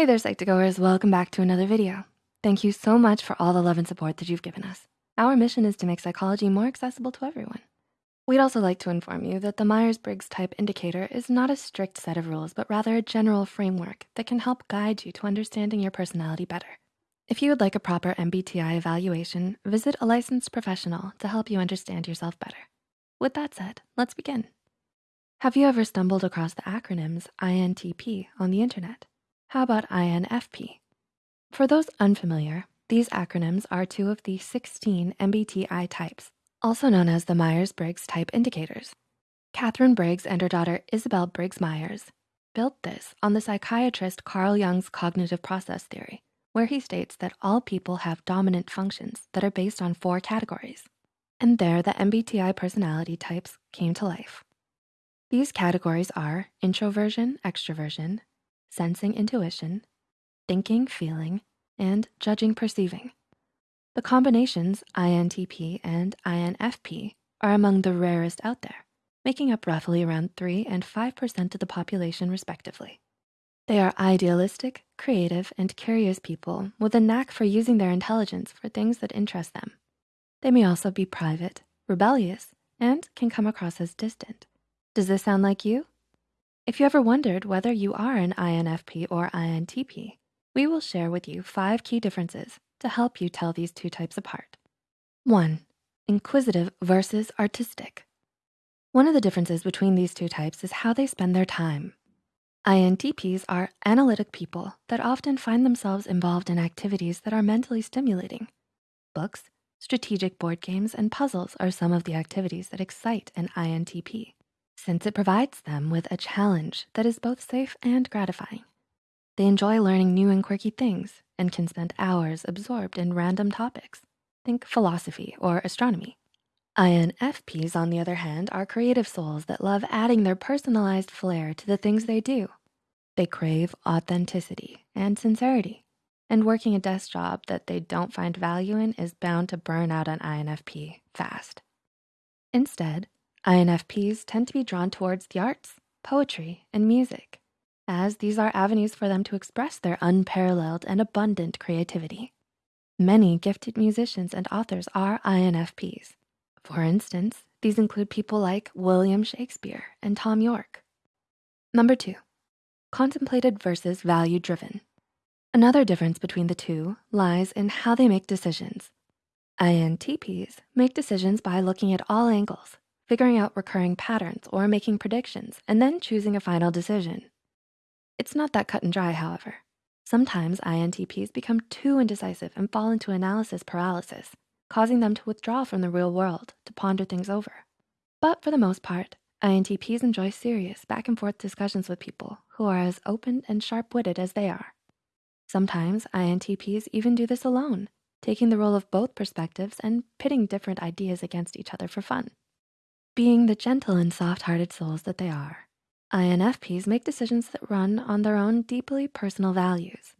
Hey there, Psych2Goers, welcome back to another video. Thank you so much for all the love and support that you've given us. Our mission is to make psychology more accessible to everyone. We'd also like to inform you that the Myers-Briggs Type Indicator is not a strict set of rules, but rather a general framework that can help guide you to understanding your personality better. If you would like a proper MBTI evaluation, visit a licensed professional to help you understand yourself better. With that said, let's begin. Have you ever stumbled across the acronyms INTP on the internet? How about INFP? For those unfamiliar, these acronyms are two of the 16 MBTI types, also known as the Myers-Briggs Type Indicators. Katharine Briggs and her daughter Isabel Briggs Myers built this on the psychiatrist Carl Jung's cognitive process theory, where he states that all people have dominant functions that are based on four categories. And there the MBTI personality types came to life. These categories are introversion, extroversion, sensing intuition, thinking feeling, and judging perceiving. The combinations INTP and INFP are among the rarest out there, making up roughly around 3 and 5% of the population respectively. They are idealistic, creative, and curious people with a knack for using their intelligence for things that interest them. They may also be private, rebellious, and can come across as distant. Does this sound like you? If you ever wondered whether you are an INFP or INTP, we will share with you five key differences to help you tell these two types apart. One, inquisitive versus artistic. One of the differences between these two types is how they spend their time. INTPs are analytic people that often find themselves involved in activities that are mentally stimulating. Books, strategic board games, and puzzles are some of the activities that excite an INTP since it provides them with a challenge that is both safe and gratifying. They enjoy learning new and quirky things and can spend hours absorbed in random topics. Think philosophy or astronomy. INFPs, on the other hand, are creative souls that love adding their personalized flair to the things they do. They crave authenticity and sincerity, and working a desk job that they don't find value in is bound to burn out an INFP fast. Instead, INFPs tend to be drawn towards the arts, poetry, and music, as these are avenues for them to express their unparalleled and abundant creativity. Many gifted musicians and authors are INFPs. For instance, these include people like William Shakespeare and Thom Yorke. Number two, contemplated versus value-driven. Another difference between the two lies in how they make decisions. INTPs make decisions by looking at all angles figuring out recurring patterns or making predictions, and then choosing a final decision. It's not that cut and dry, however. Sometimes INTPs become too indecisive and fall into analysis paralysis, causing them to withdraw from the real world to ponder things over. But for the most part, INTPs enjoy serious back and forth discussions with people who are as open and sharp-witted as they are. Sometimes INTPs even do this alone, taking the role of both perspectives and pitting different ideas against each other for fun. Being the gentle and soft-hearted souls that they are, INFPs make decisions that run on their own deeply personal values.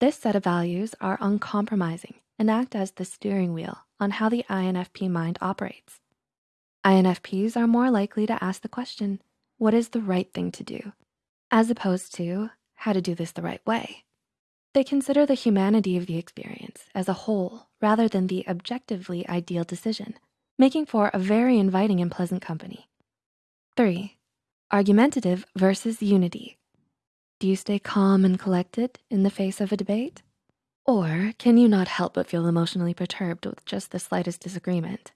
This set of values are uncompromising and act as the steering wheel on how the INFP mind operates. INFPs are more likely to ask the question, what is the right thing to do? As opposed to how to do this the right way. They consider the humanity of the experience as a whole rather than the objectively ideal decision making for a very inviting and pleasant company. Three, argumentative versus unity. Do you stay calm and collected in the face of a debate? Or can you not help but feel emotionally perturbed with just the slightest disagreement?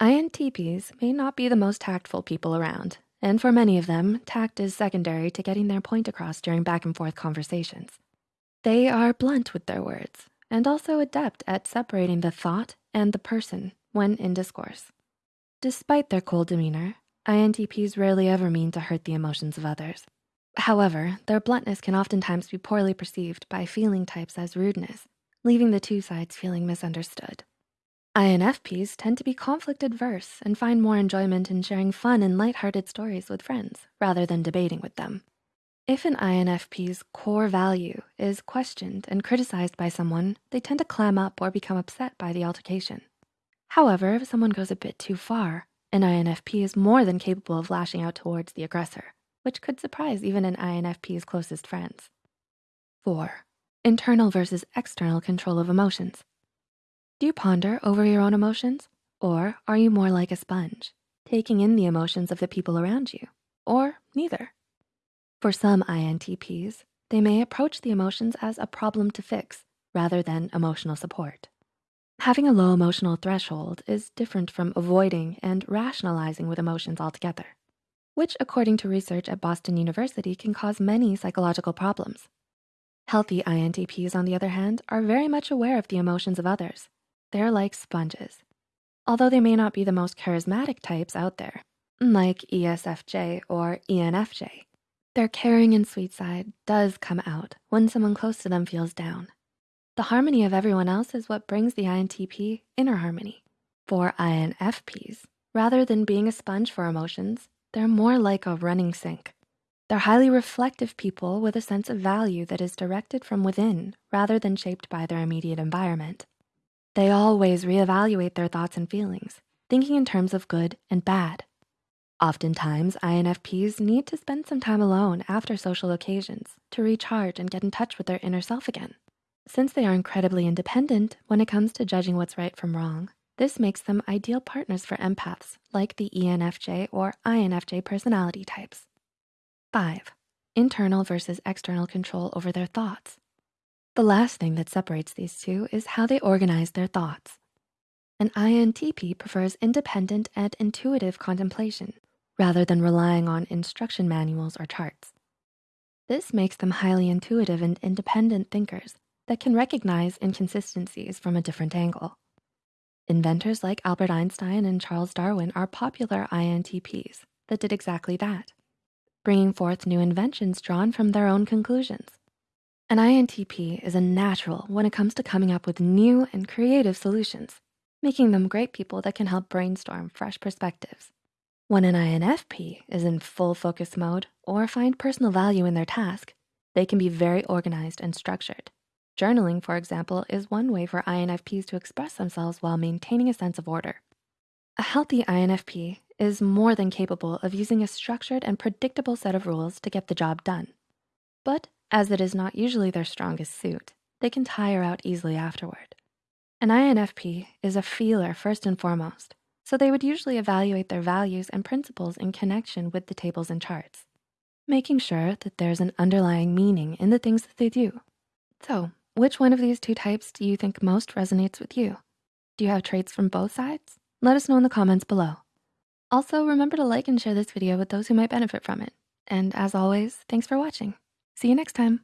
INTPs may not be the most tactful people around, and for many of them, tact is secondary to getting their point across during back and forth conversations. They are blunt with their words and also adept at separating the thought and the person when in discourse. Despite their cold demeanor, INTPs rarely ever mean to hurt the emotions of others. However, their bluntness can oftentimes be poorly perceived by feeling types as rudeness, leaving the two sides feeling misunderstood. INFPs tend to be conflict adverse and find more enjoyment in sharing fun and lighthearted stories with friends rather than debating with them. If an INFP's core value is questioned and criticized by someone, they tend to clam up or become upset by the altercation. However, if someone goes a bit too far, an INFP is more than capable of lashing out towards the aggressor, which could surprise even an INFP's closest friends. Four, internal versus external control of emotions. Do you ponder over your own emotions? Or are you more like a sponge, taking in the emotions of the people around you? Or neither? For some INTPs, they may approach the emotions as a problem to fix rather than emotional support. Having a low emotional threshold is different from avoiding and rationalizing with emotions altogether, which according to research at Boston University can cause many psychological problems. Healthy INTPs, on the other hand, are very much aware of the emotions of others. They're like sponges. Although they may not be the most charismatic types out there, like ESFJ or ENFJ, their caring and sweet side does come out when someone close to them feels down. The harmony of everyone else is what brings the INTP inner harmony. For INFPs, rather than being a sponge for emotions, they're more like a running sink. They're highly reflective people with a sense of value that is directed from within rather than shaped by their immediate environment. They always reevaluate their thoughts and feelings, thinking in terms of good and bad. Oftentimes, INFPs need to spend some time alone after social occasions to recharge and get in touch with their inner self again. Since they are incredibly independent when it comes to judging what's right from wrong, this makes them ideal partners for empaths like the ENFJ or INFJ personality types. Five, internal versus external control over their thoughts. The last thing that separates these two is how they organize their thoughts. An INTP prefers independent and intuitive contemplation rather than relying on instruction manuals or charts. This makes them highly intuitive and independent thinkers that can recognize inconsistencies from a different angle. Inventors like Albert Einstein and Charles Darwin are popular INTPs that did exactly that, bringing forth new inventions drawn from their own conclusions. An INTP is a natural when it comes to coming up with new and creative solutions, making them great people that can help brainstorm fresh perspectives. When an INFP is in full focus mode or find personal value in their task, they can be very organized and structured. Journaling, for example, is one way for INFPs to express themselves while maintaining a sense of order. A healthy INFP is more than capable of using a structured and predictable set of rules to get the job done. But as it is not usually their strongest suit, they can tire out easily afterward. An INFP is a feeler first and foremost. So they would usually evaluate their values and principles in connection with the tables and charts, making sure that there's an underlying meaning in the things that they do. So which one of these two types do you think most resonates with you? Do you have traits from both sides? Let us know in the comments below. Also, remember to like and share this video with those who might benefit from it. And as always, thanks for watching. See you next time.